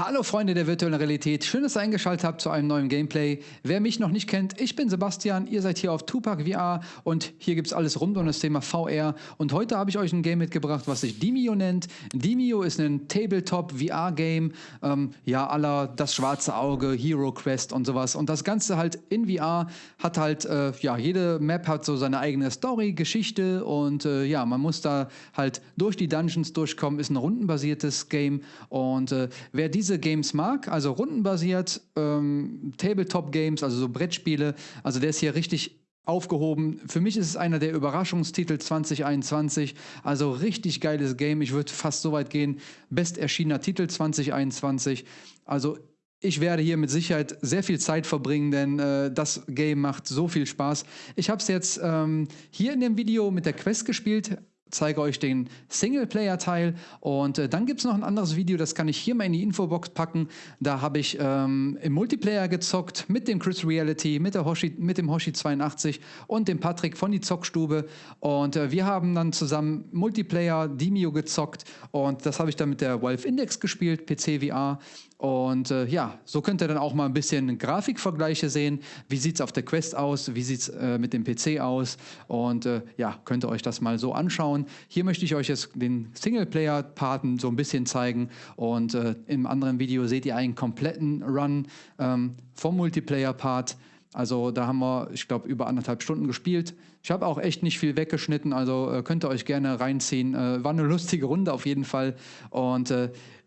Hallo Freunde der virtuellen Realität, schön, dass ihr eingeschaltet habt zu einem neuen Gameplay. Wer mich noch nicht kennt, ich bin Sebastian, ihr seid hier auf Tupac VR und hier gibt es alles rund um das Thema VR und heute habe ich euch ein Game mitgebracht, was sich Dimio nennt. Dimio ist ein Tabletop VR Game, ähm, ja aller das schwarze Auge, Hero Quest und sowas und das Ganze halt in VR hat halt, äh, ja jede Map hat so seine eigene Story, Geschichte und äh, ja man muss da halt durch die Dungeons durchkommen, ist ein rundenbasiertes Game und äh, wer diese diese Games mag, also rundenbasiert, ähm, Tabletop-Games, also so Brettspiele, also der ist hier richtig aufgehoben. Für mich ist es einer der Überraschungstitel 2021. Also richtig geiles Game. Ich würde fast so weit gehen. Best erschienener Titel 2021. Also ich werde hier mit Sicherheit sehr viel Zeit verbringen, denn äh, das Game macht so viel Spaß. Ich habe es jetzt ähm, hier in dem Video mit der Quest gespielt zeige euch den Singleplayer-Teil und äh, dann gibt es noch ein anderes Video, das kann ich hier mal in die Infobox packen. Da habe ich ähm, im Multiplayer gezockt mit dem Chris Reality, mit, der Hoshi, mit dem Hoshi82 und dem Patrick von die Zockstube und äh, wir haben dann zusammen Multiplayer Demio gezockt und das habe ich dann mit der Valve Index gespielt, PC VR und äh, ja, so könnt ihr dann auch mal ein bisschen Grafikvergleiche sehen. Wie sieht es auf der Quest aus? Wie sieht es äh, mit dem PC aus? Und äh, ja, könnt ihr euch das mal so anschauen. Hier möchte ich euch jetzt den Singleplayer-Parten so ein bisschen zeigen. Und äh, im anderen Video seht ihr einen kompletten Run ähm, vom Multiplayer-Part. Also da haben wir, ich glaube, über anderthalb Stunden gespielt. Ich habe auch echt nicht viel weggeschnitten, also äh, könnt ihr euch gerne reinziehen. Äh, war eine lustige Runde auf jeden Fall. Und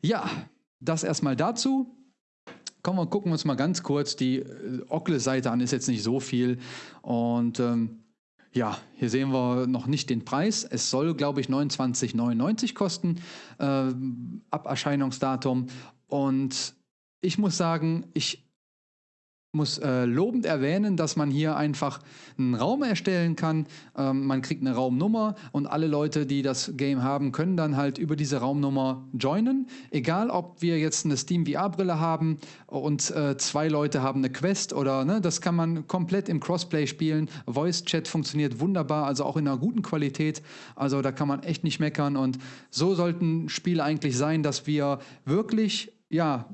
ja, das erstmal dazu. Kommen wir gucken uns mal ganz kurz die äh, Oculus-Seite an, ist jetzt nicht so viel. Und ähm, ja, hier sehen wir noch nicht den Preis. Es soll, glaube ich, 29,99 kosten äh, ab Erscheinungsdatum. Und ich muss sagen, ich muss äh, lobend erwähnen, dass man hier einfach einen Raum erstellen kann. Ähm, man kriegt eine Raumnummer und alle Leute, die das Game haben, können dann halt über diese Raumnummer joinen. Egal, ob wir jetzt eine Steam VR-Brille haben und äh, zwei Leute haben eine Quest oder ne, das kann man komplett im Crossplay spielen. Voice Chat funktioniert wunderbar, also auch in einer guten Qualität. Also da kann man echt nicht meckern und so sollten Spiele eigentlich sein, dass wir wirklich ja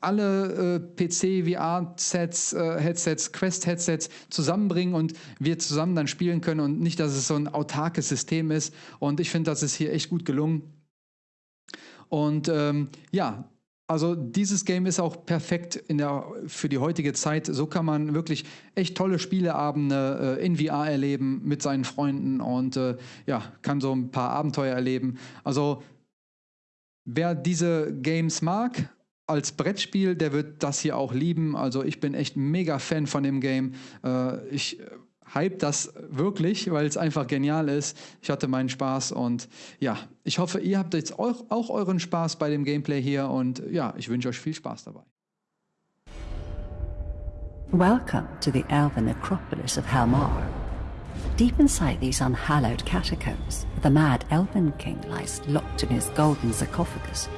alle äh, PC, VR-Sets, äh, Headsets, Quest-Headsets zusammenbringen und wir zusammen dann spielen können und nicht, dass es so ein autarkes System ist. Und ich finde, das ist hier echt gut gelungen. Und ähm, ja, also dieses Game ist auch perfekt der, für die heutige Zeit. So kann man wirklich echt tolle Spieleabende äh, in VR erleben mit seinen Freunden und äh, ja, kann so ein paar Abenteuer erleben. Also wer diese Games mag, als Brettspiel, der wird das hier auch lieben. Also ich bin echt mega Fan von dem Game. Äh, ich hype das wirklich, weil es einfach genial ist. Ich hatte meinen Spaß und ja, ich hoffe, ihr habt jetzt auch, auch euren Spaß bei dem Gameplay hier und ja, ich wünsche euch viel Spaß dabei. Welcome to the elven necropolis of Helmar. Deep inside these unhallowed catacombs, the mad elven king lies locked in his golden sarcophagus.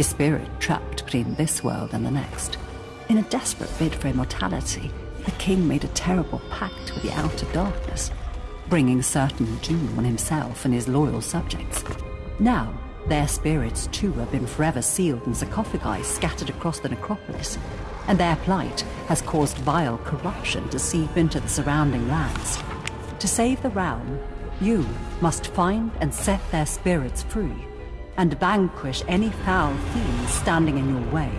His spirit trapped between this world and the next. In a desperate bid for immortality, the king made a terrible pact with the outer darkness, bringing certain doom on himself and his loyal subjects. Now, their spirits too have been forever sealed in sarcophagi scattered across the necropolis, and their plight has caused vile corruption to seep into the surrounding lands. To save the realm, you must find and set their spirits free and vanquish any foul fiends standing in your way.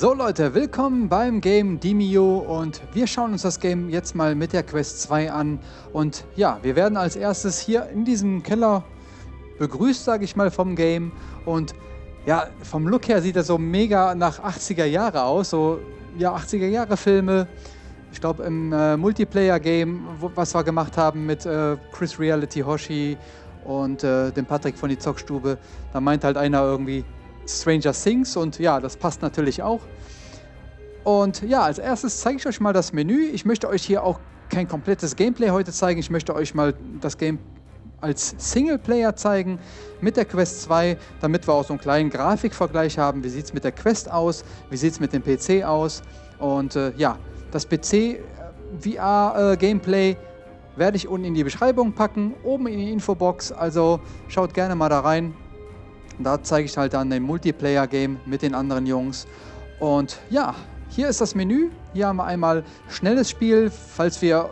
So Leute, willkommen beim Game Demio und wir schauen uns das Game jetzt mal mit der Quest 2 an. Und ja, wir werden als erstes hier in diesem Keller begrüßt, sage ich mal, vom Game. Und ja, vom Look her sieht das so mega nach 80er Jahre aus, so ja, 80er Jahre Filme. Ich glaube im äh, Multiplayer-Game, was wir gemacht haben mit äh, Chris Reality Hoshi und äh, dem Patrick von die Zockstube, da meint halt einer irgendwie, Stranger Things und ja, das passt natürlich auch. Und ja, als erstes zeige ich euch mal das Menü. Ich möchte euch hier auch kein komplettes Gameplay heute zeigen. Ich möchte euch mal das Game als Singleplayer zeigen mit der Quest 2, damit wir auch so einen kleinen Grafikvergleich haben. Wie sieht es mit der Quest aus? Wie sieht es mit dem PC aus? Und äh, ja, das PC VR-Gameplay äh, werde ich unten in die Beschreibung packen, oben in die Infobox. Also schaut gerne mal da rein. Da zeige ich halt dann den Multiplayer-Game mit den anderen Jungs. Und ja, hier ist das Menü. Hier haben wir einmal schnelles Spiel, falls wir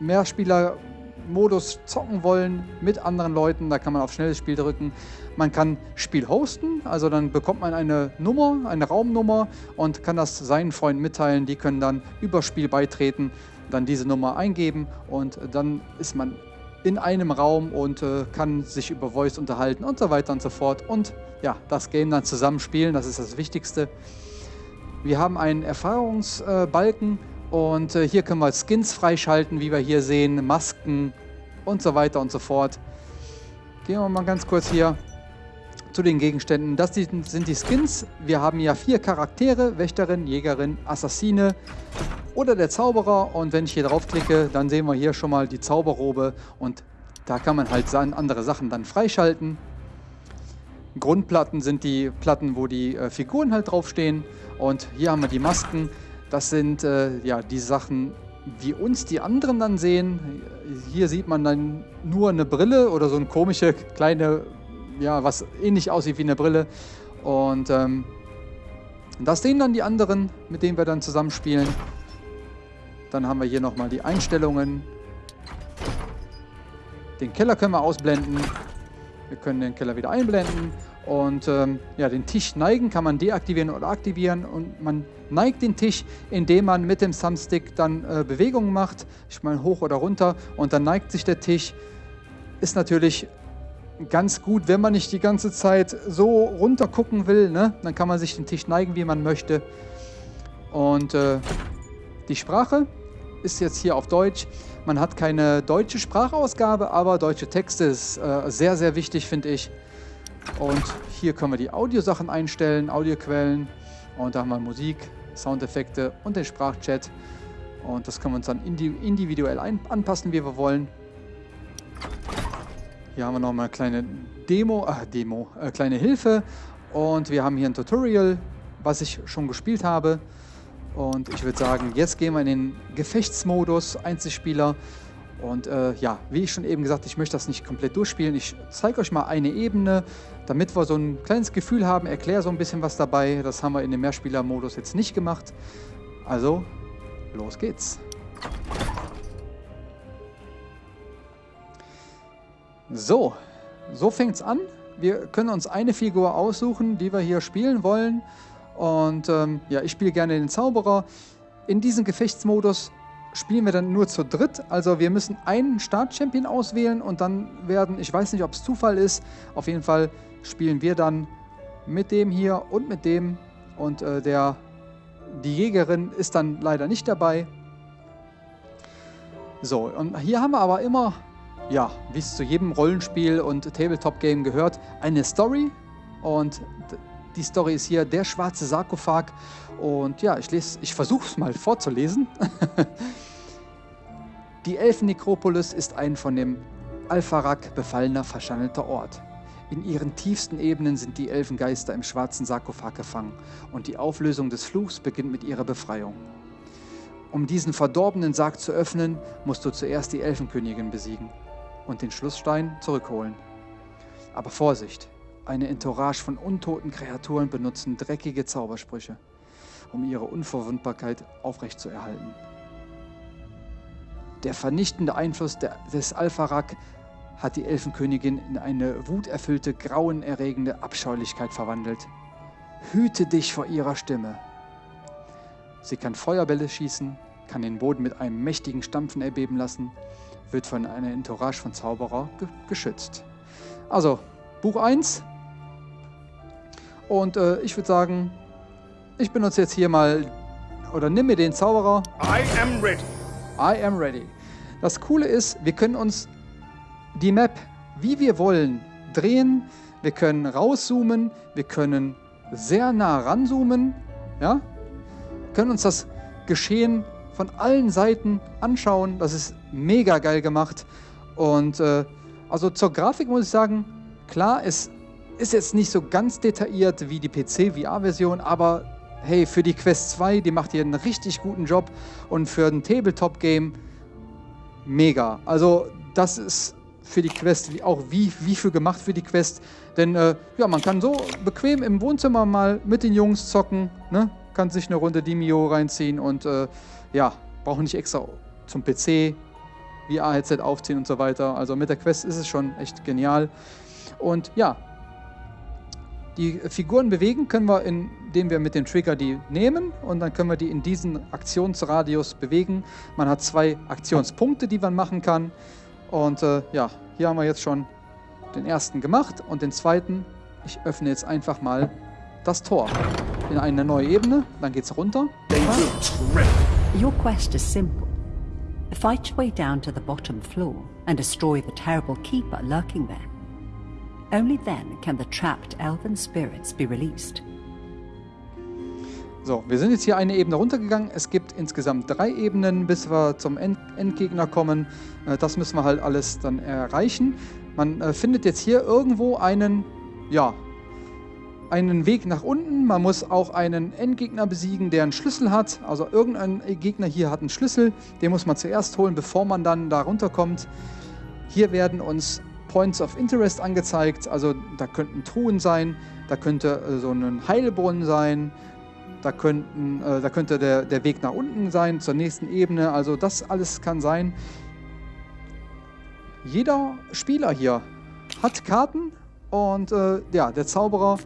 Mehrspieler-Modus zocken wollen mit anderen Leuten. Da kann man auf schnelles Spiel drücken. Man kann Spiel hosten, also dann bekommt man eine Nummer, eine Raumnummer und kann das seinen Freunden mitteilen. Die können dann über Spiel beitreten dann diese Nummer eingeben und dann ist man in einem Raum und äh, kann sich über Voice unterhalten und so weiter und so fort und ja, das Game dann zusammenspielen, das ist das Wichtigste. Wir haben einen Erfahrungsbalken und äh, hier können wir Skins freischalten, wie wir hier sehen, Masken und so weiter und so fort. Gehen wir mal ganz kurz hier zu den Gegenständen. Das sind die Skins. Wir haben ja vier Charaktere, Wächterin, Jägerin, Assassine oder der Zauberer. Und wenn ich hier draufklicke, dann sehen wir hier schon mal die Zauberrobe und da kann man halt andere Sachen dann freischalten. Grundplatten sind die Platten, wo die äh, Figuren halt draufstehen. Und hier haben wir die Masken. Das sind äh, ja die Sachen, wie uns die anderen dann sehen. Hier sieht man dann nur eine Brille oder so eine komische kleine, ja, was ähnlich aussieht wie eine Brille. Und ähm, das sehen dann die anderen, mit denen wir dann zusammenspielen. Dann haben wir hier nochmal die Einstellungen. Den Keller können wir ausblenden. Wir können den Keller wieder einblenden. Und ähm, ja, den Tisch neigen kann man deaktivieren oder aktivieren. Und man neigt den Tisch, indem man mit dem Thumbstick dann äh, Bewegungen macht. Ich meine hoch oder runter. Und dann neigt sich der Tisch. Ist natürlich ganz gut, wenn man nicht die ganze Zeit so runter gucken will. Ne? Dann kann man sich den Tisch neigen, wie man möchte. Und äh, die Sprache ist jetzt hier auf Deutsch. Man hat keine deutsche Sprachausgabe, aber deutsche Texte ist äh, sehr, sehr wichtig, finde ich. Und hier können wir die Audiosachen einstellen, Audioquellen. Und da haben wir Musik, Soundeffekte und den Sprachchat. Und das können wir uns dann individuell anpassen, wie wir wollen. Hier haben wir nochmal eine kleine Demo, äh, Demo, äh, kleine Hilfe. Und wir haben hier ein Tutorial, was ich schon gespielt habe. Und ich würde sagen, jetzt gehen wir in den Gefechtsmodus, Einzelspieler. Und äh, ja, wie ich schon eben gesagt, ich möchte das nicht komplett durchspielen. Ich zeige euch mal eine Ebene, damit wir so ein kleines Gefühl haben, erkläre so ein bisschen was dabei. Das haben wir in dem Mehrspieler-Modus jetzt nicht gemacht. Also, los geht's. So, so fängt es an. Wir können uns eine Figur aussuchen, die wir hier spielen wollen. Und ähm, ja, ich spiele gerne den Zauberer. In diesem Gefechtsmodus spielen wir dann nur zu dritt. Also wir müssen einen Startchampion auswählen und dann werden, ich weiß nicht, ob es Zufall ist, auf jeden Fall spielen wir dann mit dem hier und mit dem. Und äh, der, die Jägerin ist dann leider nicht dabei. So, und hier haben wir aber immer, ja, wie es zu jedem Rollenspiel und Tabletop-Game gehört, eine Story. Und die Story ist hier der schwarze Sarkophag. Und ja, ich, ich versuche es mal vorzulesen. die Elfennekropolis ist ein von dem Alpharak befallener, verschandelter Ort. In ihren tiefsten Ebenen sind die Elfengeister im schwarzen Sarkophag gefangen und die Auflösung des Fluchs beginnt mit ihrer Befreiung. Um diesen verdorbenen Sarg zu öffnen, musst du zuerst die Elfenkönigin besiegen und den Schlussstein zurückholen. Aber Vorsicht, eine Entourage von untoten Kreaturen benutzen dreckige Zaubersprüche, um ihre Unverwundbarkeit aufrechtzuerhalten. Der vernichtende Einfluss des Alpharak hat die Elfenkönigin in eine wuterfüllte, grauenerregende Abscheulichkeit verwandelt. Hüte dich vor ihrer Stimme. Sie kann Feuerbälle schießen, kann den Boden mit einem mächtigen Stampfen erbeben lassen, wird von einer Entourage von Zauberer ge geschützt. Also, Buch 1, und äh, ich würde sagen, ich benutze jetzt hier mal, oder nimm mir den Zauberer. I am ready. I am ready. Das Coole ist, wir können uns die Map, wie wir wollen, drehen. Wir können rauszoomen, wir können sehr nah ranzoomen. Ja? Wir können uns das Geschehen von allen Seiten anschauen. Das ist mega geil gemacht. Und äh, Also zur Grafik muss ich sagen, klar, es ist jetzt nicht so ganz detailliert wie die PC-VR-Version, aber hey, für die Quest 2, die macht hier einen richtig guten Job und für ein Tabletop-Game mega. Also das ist für die Quest auch wie, wie für gemacht für die Quest. Denn äh, ja, man kann so bequem im Wohnzimmer mal mit den Jungs zocken, ne? Kann sich eine Runde Dimio reinziehen und äh, ja, braucht nicht extra zum PC VR-Headset aufziehen und so weiter. Also mit der Quest ist es schon echt genial. Und ja, die Figuren bewegen können wir, indem wir mit dem Trigger die nehmen und dann können wir die in diesen Aktionsradius bewegen. Man hat zwei Aktionspunkte, die man machen kann. Und äh, ja, hier haben wir jetzt schon den ersten gemacht und den zweiten. Ich öffne jetzt einfach mal das Tor in eine neue Ebene. Dann geht's runter. Your quest is simple. Fight your way down to the bottom floor and destroy the terrible keeper lurking there. Only then can the trapped elven spirits be released. So, wir sind jetzt hier eine Ebene runtergegangen. Es gibt insgesamt drei Ebenen, bis wir zum End Endgegner kommen. Äh, das müssen wir halt alles dann erreichen. Man äh, findet jetzt hier irgendwo einen, ja, einen Weg nach unten. Man muss auch einen Endgegner besiegen, der einen Schlüssel hat. Also irgendein Gegner hier hat einen Schlüssel. Den muss man zuerst holen, bevor man dann da runterkommt. Hier werden uns Points of Interest angezeigt. Also da könnten Truhen sein, da könnte äh, so ein Heilbrunnen sein, da, könnten, äh, da könnte der, der Weg nach unten sein, zur nächsten Ebene. Also das alles kann sein. Jeder Spieler hier hat Karten und äh, ja, der Zauberer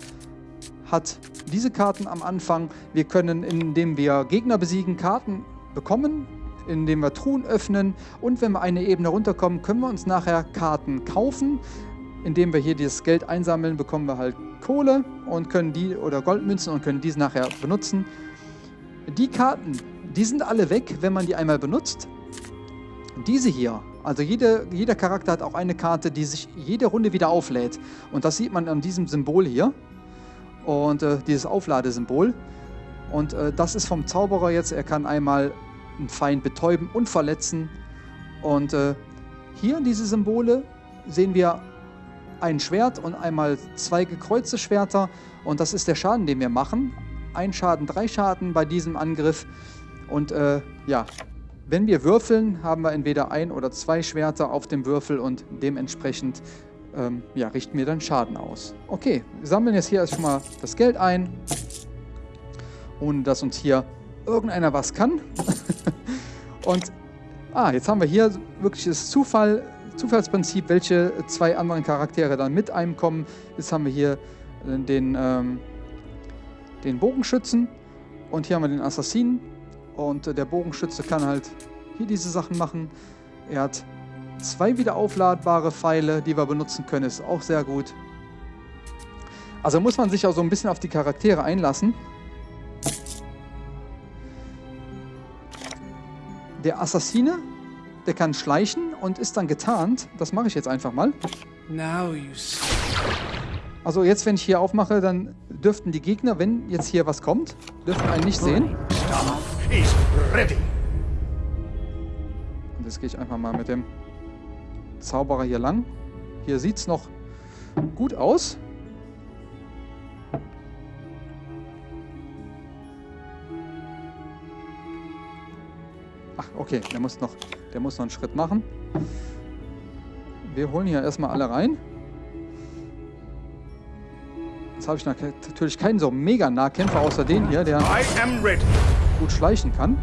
hat diese Karten am Anfang. Wir können, indem wir Gegner besiegen, Karten bekommen indem wir Truhen öffnen und wenn wir eine Ebene runterkommen, können wir uns nachher Karten kaufen. Indem wir hier dieses Geld einsammeln, bekommen wir halt Kohle und können die oder Goldmünzen und können diese nachher benutzen. Die Karten, die sind alle weg, wenn man die einmal benutzt. Diese hier, also jede, jeder Charakter hat auch eine Karte, die sich jede Runde wieder auflädt. Und das sieht man an diesem Symbol hier. Und äh, dieses Aufladesymbol. Und äh, das ist vom Zauberer jetzt. Er kann einmal einen Feind betäuben und verletzen. Und äh, hier diese Symbole sehen wir ein Schwert und einmal zwei gekreuzte Schwerter. Und das ist der Schaden, den wir machen. Ein Schaden, drei Schaden bei diesem Angriff. Und äh, ja, wenn wir würfeln, haben wir entweder ein oder zwei Schwerter auf dem Würfel und dementsprechend ähm, ja, richten wir dann Schaden aus. Okay, wir sammeln jetzt hier erstmal das Geld ein, ohne dass uns hier irgendeiner was kann. Und ah, jetzt haben wir hier wirklich das Zufall, Zufallsprinzip, welche zwei anderen Charaktere dann mit einem kommen. Jetzt haben wir hier äh, den, ähm, den Bogenschützen und hier haben wir den Assassinen. Und äh, der Bogenschütze kann halt hier diese Sachen machen. Er hat zwei wieder aufladbare Pfeile, die wir benutzen können. Ist auch sehr gut. Also muss man sich auch so ein bisschen auf die Charaktere einlassen. der Assassine, der kann schleichen und ist dann getarnt. Das mache ich jetzt einfach mal. Also jetzt, wenn ich hier aufmache, dann dürften die Gegner, wenn jetzt hier was kommt, dürften einen nicht sehen. Und jetzt gehe ich einfach mal mit dem Zauberer hier lang. Hier sieht es noch gut aus. Ach, okay, der muss noch, der muss noch einen Schritt machen. Wir holen hier erstmal alle rein. Jetzt habe ich natürlich keinen so mega Nahkämpfer außer den hier, der gut schleichen kann.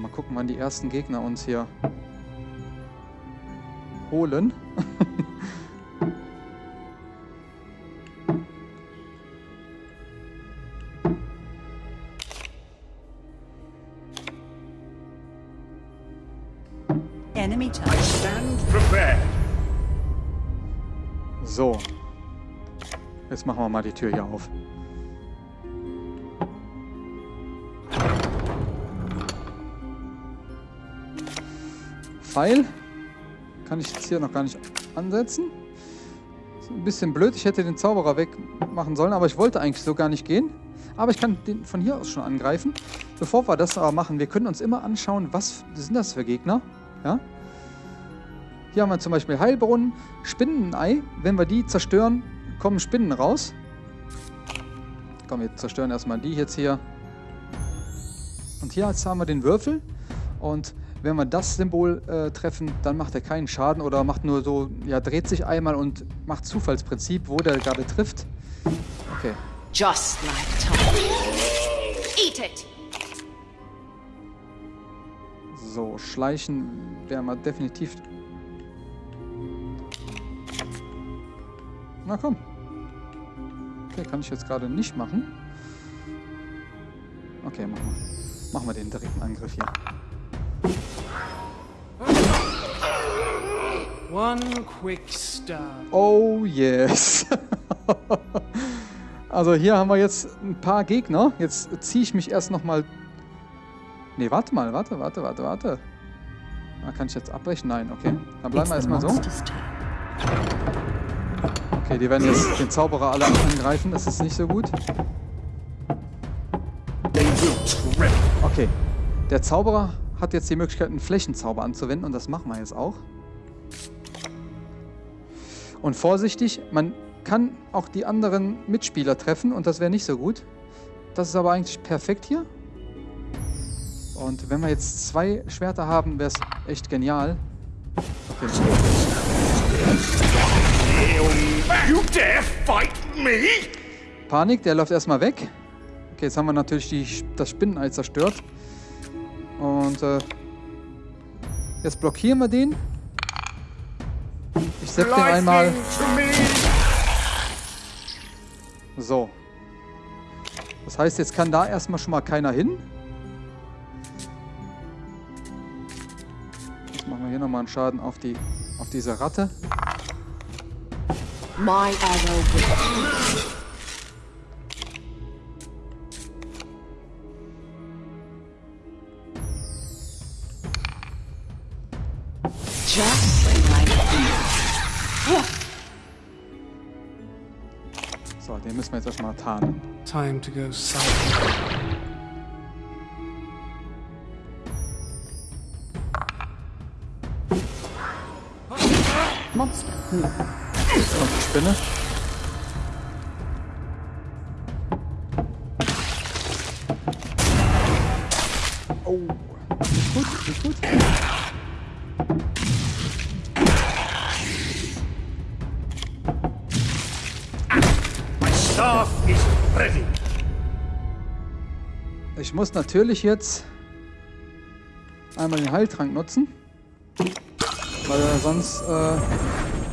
Mal gucken, wann die ersten Gegner uns hier holen. Enemy time. I stand prepared. So. Jetzt machen wir mal die Tür hier auf. Pfeil kann ich jetzt hier noch gar nicht ansetzen. Ist ein bisschen blöd. Ich hätte den Zauberer wegmachen sollen, aber ich wollte eigentlich so gar nicht gehen. Aber ich kann den von hier aus schon angreifen. bevor wir das aber machen, wir können uns immer anschauen, was sind das für Gegner. Ja? Hier haben wir zum Beispiel Heilbrunnen, Spinnenei. Wenn wir die zerstören, kommen Spinnen raus. Komm, wir zerstören erstmal die jetzt hier. Und hier jetzt haben wir den Würfel. Und wenn wir das Symbol äh, treffen, dann macht er keinen Schaden oder macht nur so, ja, dreht sich einmal und macht Zufallsprinzip, wo der gerade trifft. Okay. Just like Tom. Eat it! So, schleichen werden wir definitiv. Na komm. Okay, kann ich jetzt gerade nicht machen. Okay, machen wir. Machen wir den direkten Angriff hier. One quick stab. Oh yes. also hier haben wir jetzt ein paar Gegner. Jetzt ziehe ich mich erst nochmal... Ne, warte mal, warte, warte, warte, warte. Da kann ich jetzt abbrechen? Nein, okay. Dann bleiben wir erstmal so. Okay, die werden jetzt den Zauberer alle angreifen. Das ist nicht so gut. Okay. Der Zauberer hat jetzt die Möglichkeit, einen Flächenzauber anzuwenden und das machen wir jetzt auch. Und vorsichtig, man kann auch die anderen Mitspieler treffen und das wäre nicht so gut. Das ist aber eigentlich perfekt hier. Und wenn wir jetzt zwei Schwerter haben, wäre es echt genial. Okay. You dare fight me? Panik, der läuft erstmal weg. Okay, jetzt haben wir natürlich die, das Spinnenei zerstört. Und äh, jetzt blockieren wir den. Ich sepp den einmal. So. Das heißt, jetzt kann da erstmal schon mal keiner hin. Jetzt machen wir hier nochmal einen Schaden auf, die, auf diese Ratte. My arrow müssen wir jetzt erstmal tarnen. Time to go silent. Monster. Jetzt kommt die Spinne. Muss natürlich jetzt einmal den Heiltrank nutzen. Weil er sonst äh,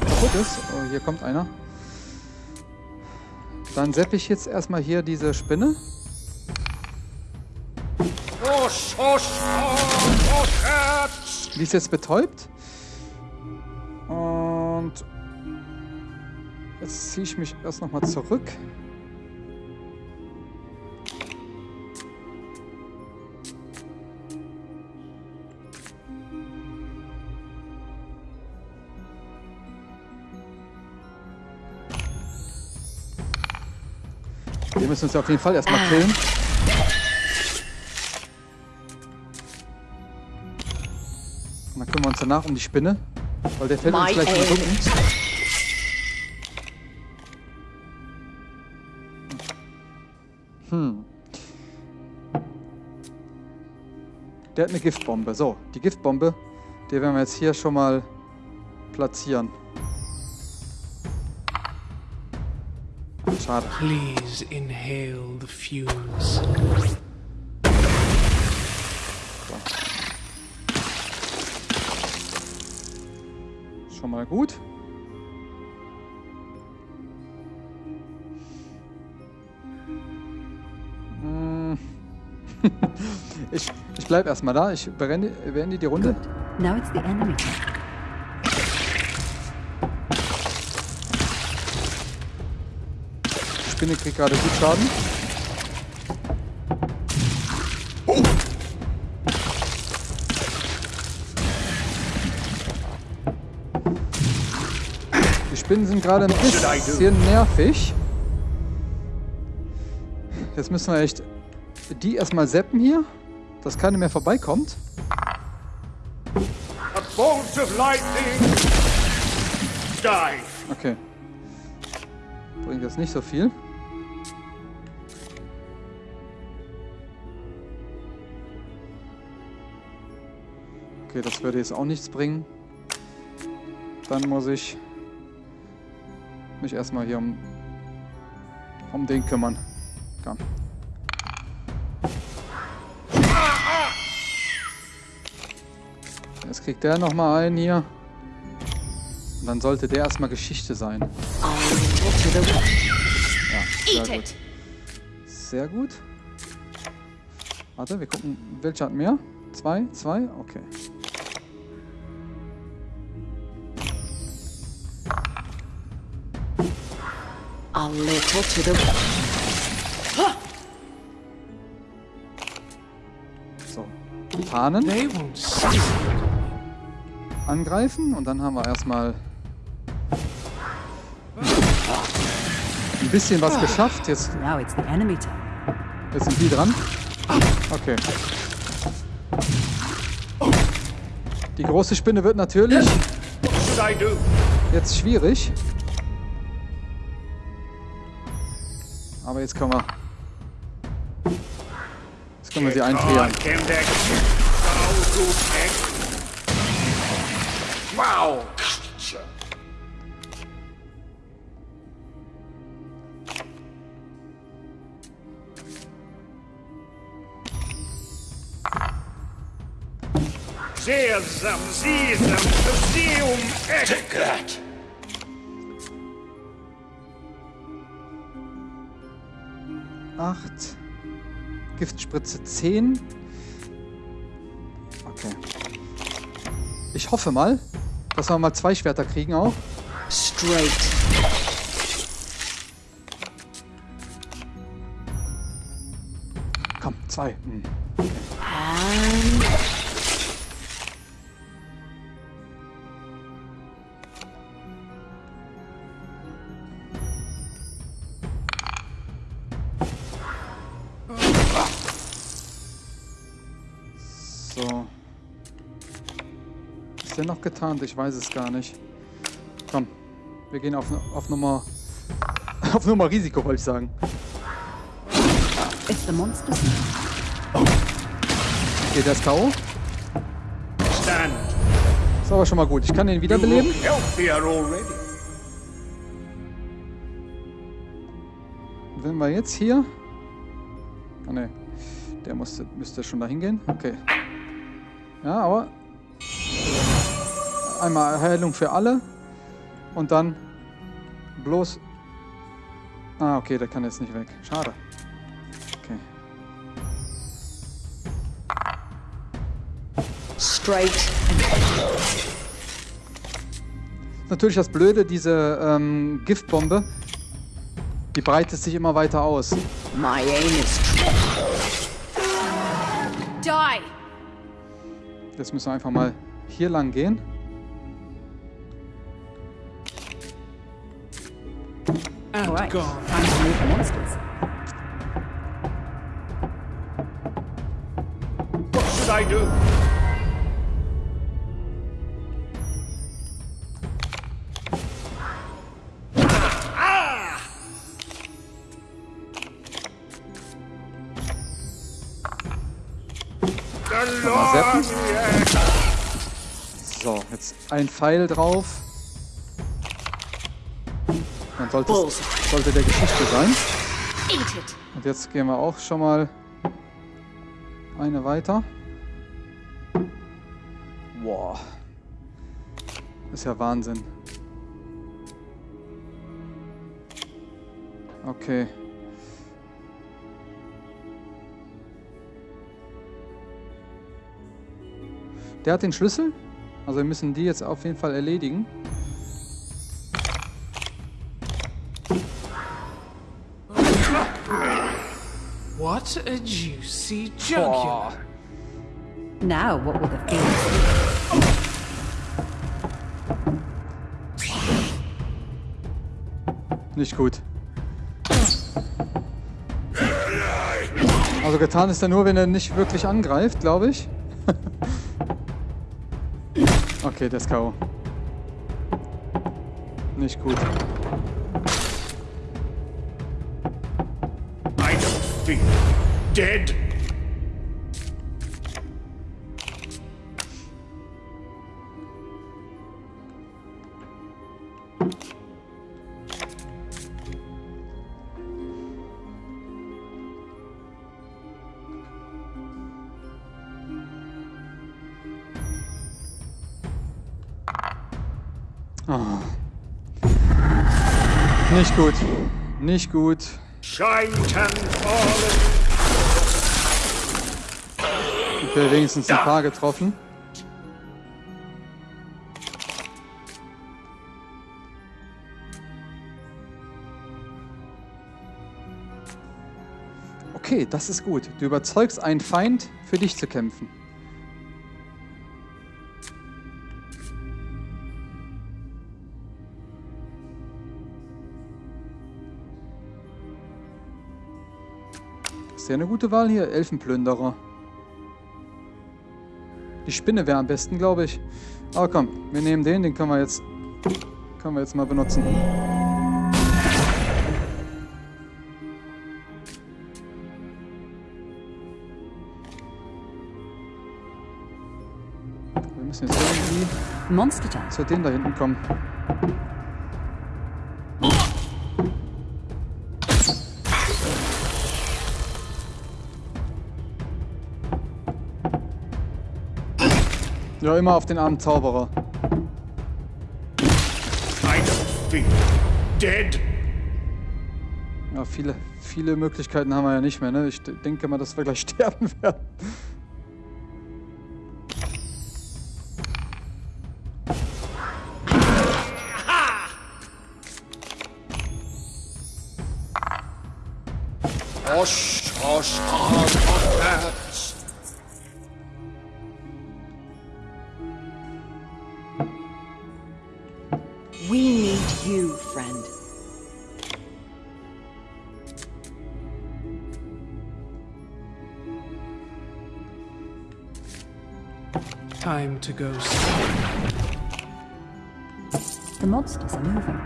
kaputt ist. Oh, hier kommt einer. Dann seppe ich jetzt erstmal hier diese Spinne. Die ist jetzt betäubt. Und jetzt ziehe ich mich erst nochmal zurück. Wir müssen uns auf jeden Fall erstmal killen. Und dann kümmern wir uns danach um die Spinne. Weil der fällt uns My gleich in den. Rücken. Hm. Der hat eine Giftbombe. So, die Giftbombe, die werden wir jetzt hier schon mal platzieren. Schade. Please inhale the fumes. Schon mal gut. Hm. ich ich bleibe erstmal da. Ich beende, beende die Runde. Good. Now it's the enemy Spinne kriegt gerade gut Schaden. Die Spinnen sind gerade ein bisschen nervig. Jetzt müssen wir echt die erstmal seppen hier. dass keiner mehr vorbeikommt. Okay. Bringt jetzt nicht so viel. Okay, das würde jetzt auch nichts bringen. Dann muss ich mich erstmal hier um, um den kümmern. Komm. Jetzt kriegt der nochmal einen hier. Und dann sollte der erstmal Geschichte sein. Ja, sehr gut. Sehr gut. Warte, wir gucken, welcher hat mehr? Zwei? Zwei? Okay. A little to the So. Tarnen, They won't see. angreifen und dann haben wir erstmal ein bisschen was geschafft. Jetzt, Now it's the enemy turn. jetzt sind die dran. Okay. Die große Spinne wird natürlich jetzt schwierig. Aber jetzt können wir... Jetzt können wir sie einfrieren. Wow! Sesam, sesam, sesam, Eckert! 8. Giftspritze 10. Okay. Ich hoffe mal, dass wir mal zwei Schwerter kriegen auch. Straight. Komm, zwei. Hm. Okay. Noch getarnt? Ich weiß es gar nicht. Komm, wir gehen auf, auf Nummer. Auf Nummer Risiko, wollte ich sagen. It's the monster's Okay, der ist K.O. Stand. Ist aber schon mal gut. Ich kann ihn wiederbeleben. Wenn wir jetzt hier. Ah ne, der musste, müsste schon dahin gehen. Okay. Ja, aber. Einmal Heilung für alle. Und dann bloß. Ah, okay, der kann jetzt nicht weg. Schade. Okay. straight. Natürlich das Blöde, diese ähm, Giftbombe, die breitet sich immer weiter aus. My aim is Die! Jetzt müssen wir einfach mal hier lang gehen. And Alright, gone. time to meet the monsters. What should I do? The Mal Lord, zappen. yes. So, jetzt ein Pfeil drauf. Sollte, sollte der Geschichte sein. Und jetzt gehen wir auch schon mal eine weiter. Boah. Ist ja Wahnsinn. Okay. Der hat den Schlüssel. Also wir müssen die jetzt auf jeden Fall erledigen. What a juicy jugular. Now, what will the fiends Nicht gut. Also getan ist er nur, wenn er nicht wirklich angreift, glaube ich. okay, der ist K.O. Nicht gut. Dead. Nicht gut. Nicht gut. Can fallen. Okay, wenigstens ein paar getroffen. Okay, das ist gut. Du überzeugst einen Feind, für dich zu kämpfen. Ist ja eine gute Wahl hier, Elfenplünderer. Die Spinne wäre am besten, glaube ich. Aber komm, wir nehmen den, den können wir jetzt, können wir jetzt mal benutzen. Wir müssen jetzt irgendwie Monster zu dem da hinten kommen. Ja, immer auf den armen Zauberer. Dead. Ja, viele, viele Möglichkeiten haben wir ja nicht mehr, ne? Ich denke mal, dass wir gleich sterben werden. Time to go. see. The monsters are moving.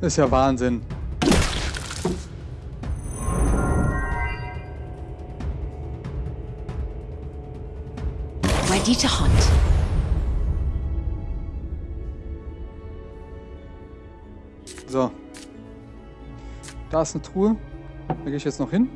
Ist ja Wahnsinn. Da ist eine Truhe. Da gehe ich jetzt noch hin.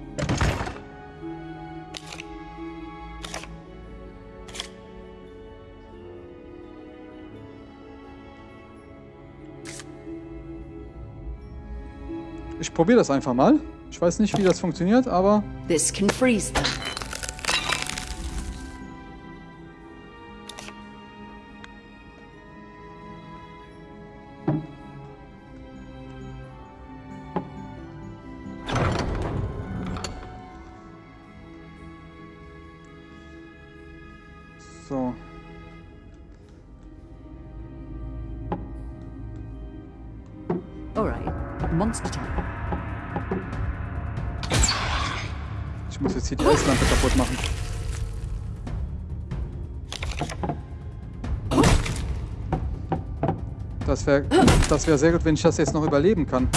Ich probiere das einfach mal. Ich weiß nicht, wie das funktioniert, aber This can freeze them. So. Alright, monster time. Ich muss jetzt hier die Eislampe kaputt machen. Das wäre das wär sehr gut, wenn ich das jetzt noch überleben kann.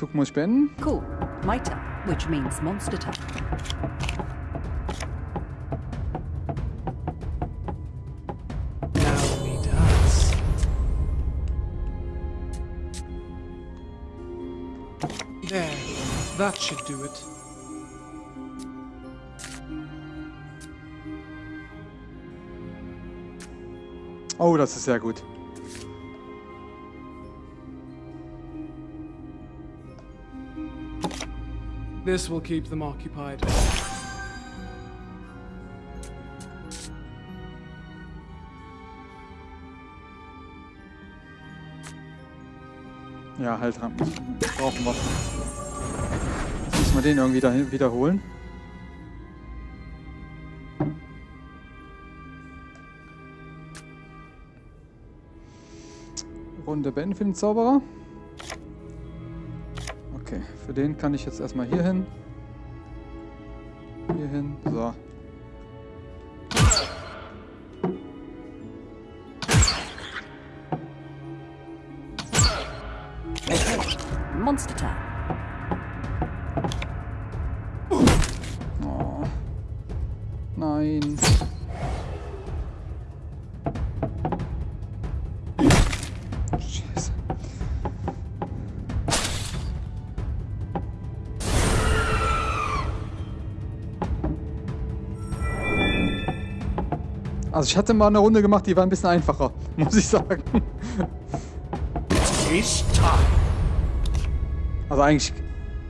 Zug muss spenden. Cool. My turn, which means monster turn. That should do it. Oh, das ist sehr gut. This will keep them occupied. Ja, halt, Rampen. brauchen wir. Jetzt müssen wir den irgendwie dahin wiederholen. Runde beenden für den Zauberer. Für den kann ich jetzt erstmal hier hin. Ich hatte mal eine Runde gemacht, die war ein bisschen einfacher, muss ich sagen. Also eigentlich,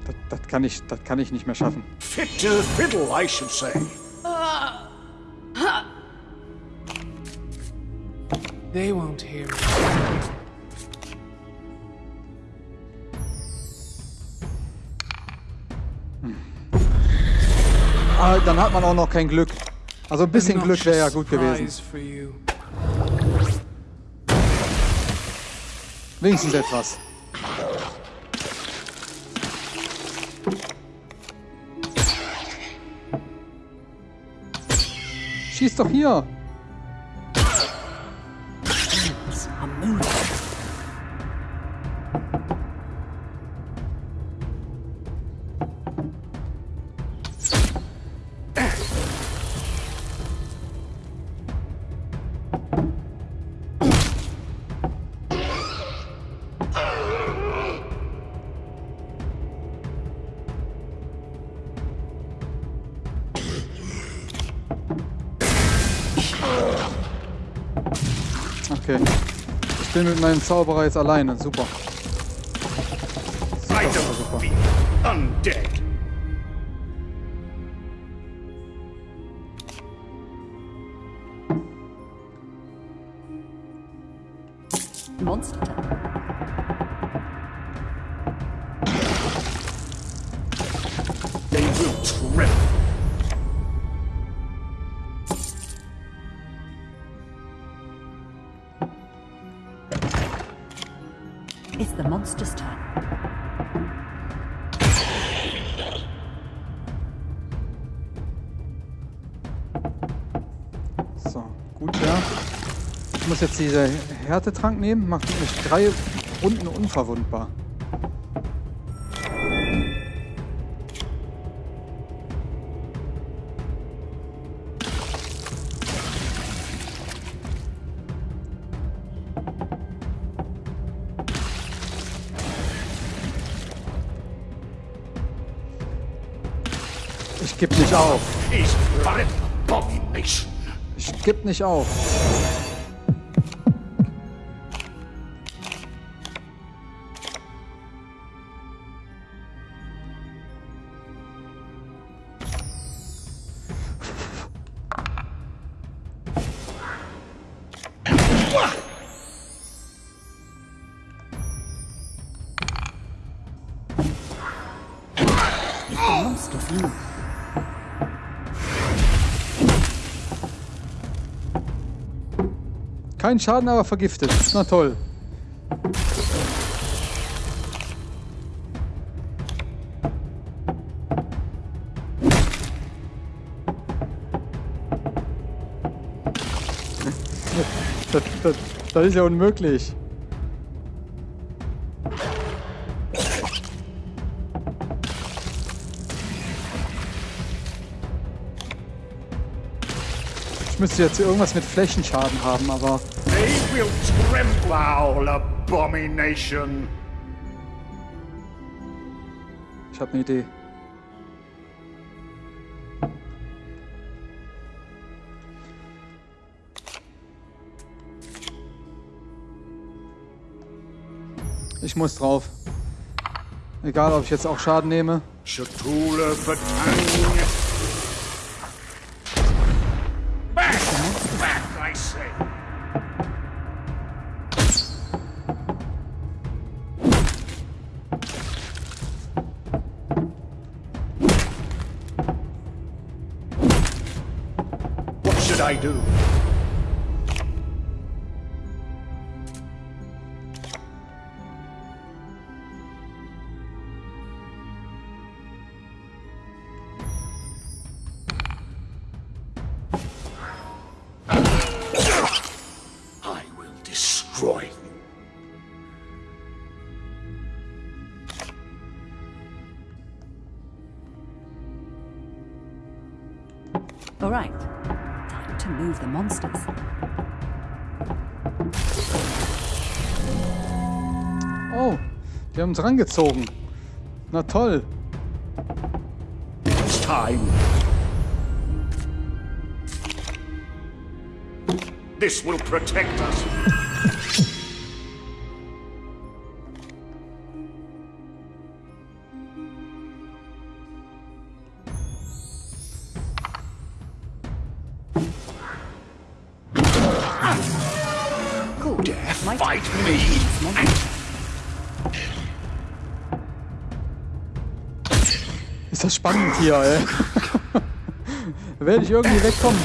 das, das, kann ich, das kann ich nicht mehr schaffen. Fit to fiddle, I should say. They won't hear me. Aber dann hat man auch noch kein Glück. Also ein bisschen Glück wäre ja gut gewesen. Wenigstens etwas. Schieß doch hier! Bin mit meinem Zauberer jetzt alleine. Super. Super, super. Muss jetzt diese Härtetrank nehmen. Macht mich drei Runden unverwundbar. Ich geb nicht auf. Ich geb nicht auf. Move. Kein Schaden, aber vergiftet. Na toll. Das, das, das ist ja unmöglich. Ich müsste jetzt irgendwas mit Flächenschaden haben, aber... They will trample our abomination. Ich habe eine Idee. Ich muss drauf. Egal, ob ich jetzt auch Schaden nehme. Schatulle vertangen. I do? Haben uns rangezogen. Na toll. Time. This will protect us. Cool. Dare fight me? Ist das spannend hier, ey. werde ich irgendwie wegkommen.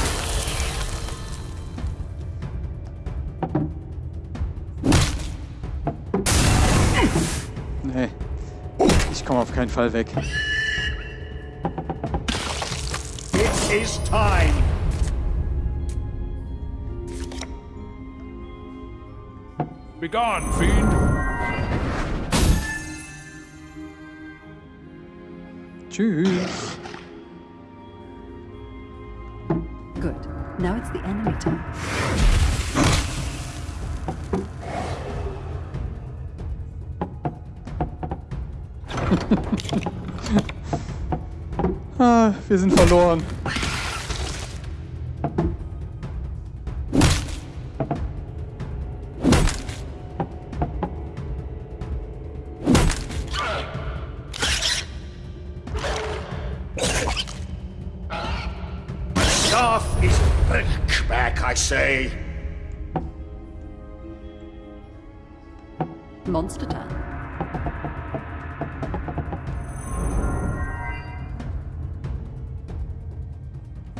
Nee. Ich komme auf keinen Fall weg. It is time. Begone, fiend! Tschüss. Good. Now it's the enemy turn. Ah, wir sind verloren.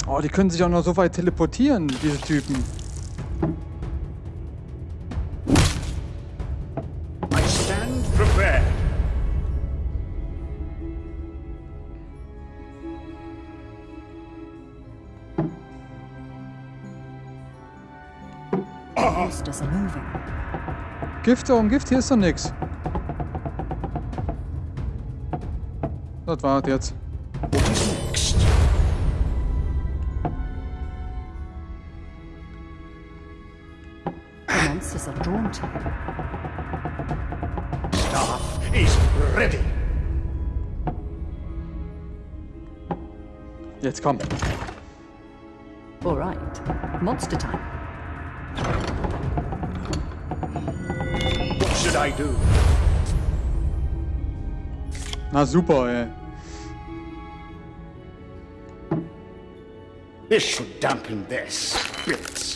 Oh, die können sich auch noch so weit teleportieren, diese Typen. I stand prepared. Monsters are moving. Gift um Gift, hier ist doch nix. Das war's jetzt. Jetzt komm. All right. Monster time. What should I do? Na super, ey. This should dampen their spirits.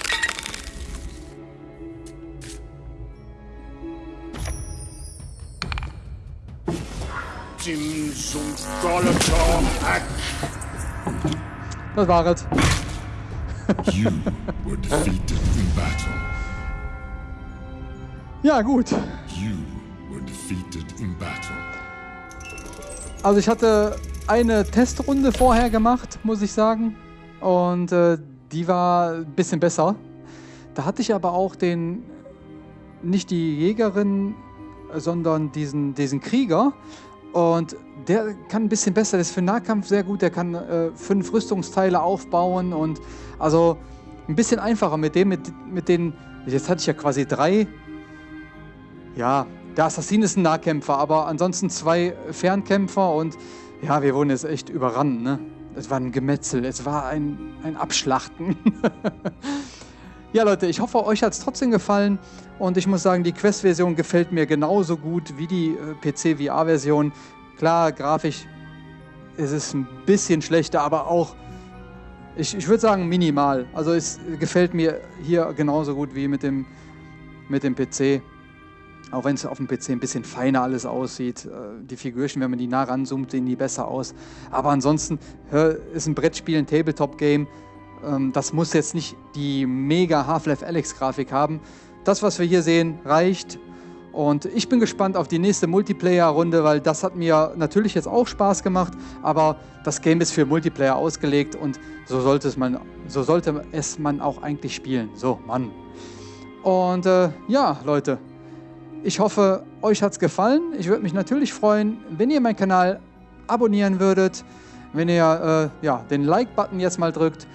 Dim zum Golator Hack. Das war es. You were defeated in battle. Ja, gut. You were defeated in battle. Also ich hatte eine Testrunde vorher gemacht, muss ich sagen. Und äh, die war ein bisschen besser. Da hatte ich aber auch den, nicht die Jägerin, sondern diesen, diesen Krieger. Und der kann ein bisschen besser, der ist für Nahkampf sehr gut, der kann äh, fünf Rüstungsteile aufbauen und also ein bisschen einfacher mit dem, mit, mit den, jetzt hatte ich ja quasi drei ja, der Assassin ist ein Nahkämpfer, aber ansonsten zwei Fernkämpfer und ja, wir wurden jetzt echt überrannt, ne? Es war ein Gemetzel, es war ein, ein Abschlachten. Ja, Leute, ich hoffe, euch hat es trotzdem gefallen. Und ich muss sagen, die Quest-Version gefällt mir genauso gut wie die äh, PC-VR-Version. Klar, grafisch ist es ein bisschen schlechter, aber auch, ich, ich würde sagen, minimal. Also es gefällt mir hier genauso gut wie mit dem, mit dem PC. Auch wenn es auf dem PC ein bisschen feiner alles aussieht. Äh, Die Figürchen, wenn man die nah ranzoomt, sehen die besser aus. Aber ansonsten ist ein Brettspiel, ein Tabletop-Game. Ähm, Das muss jetzt nicht die mega Half-Life Alex-Grafik haben. Das, was wir hier sehen, reicht. Und ich bin gespannt auf die nächste Multiplayer-Runde, weil das hat mir natürlich jetzt auch Spaß gemacht, aber das Game ist für Multiplayer ausgelegt und so sollte es man, so sollte es man auch eigentlich spielen. So, Mann. Und äh, ja, Leute, ich hoffe, euch hat es gefallen. Ich würde mich natürlich freuen, wenn ihr meinen Kanal abonnieren würdet, wenn ihr äh, ja, den Like-Button jetzt mal drückt.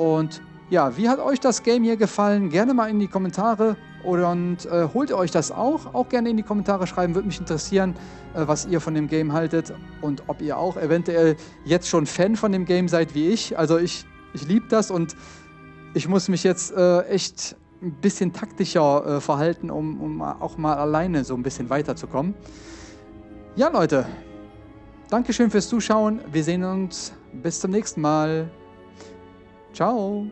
Und ja, wie hat euch das Game hier gefallen? Gerne mal in die Kommentare und äh, holt euch das auch? Auch gerne in die Kommentare schreiben, würde mich interessieren, äh, was ihr von dem Game haltet und ob ihr auch eventuell jetzt schon Fan von dem Game seid wie ich. Also ich, ich liebe das und ich muss mich jetzt äh, echt ein bisschen taktischer äh, verhalten, um, um auch mal alleine so ein bisschen weiterzukommen. Ja, Leute, Dankeschön fürs Zuschauen. Wir sehen uns bis zum nächsten Mal. Ciao.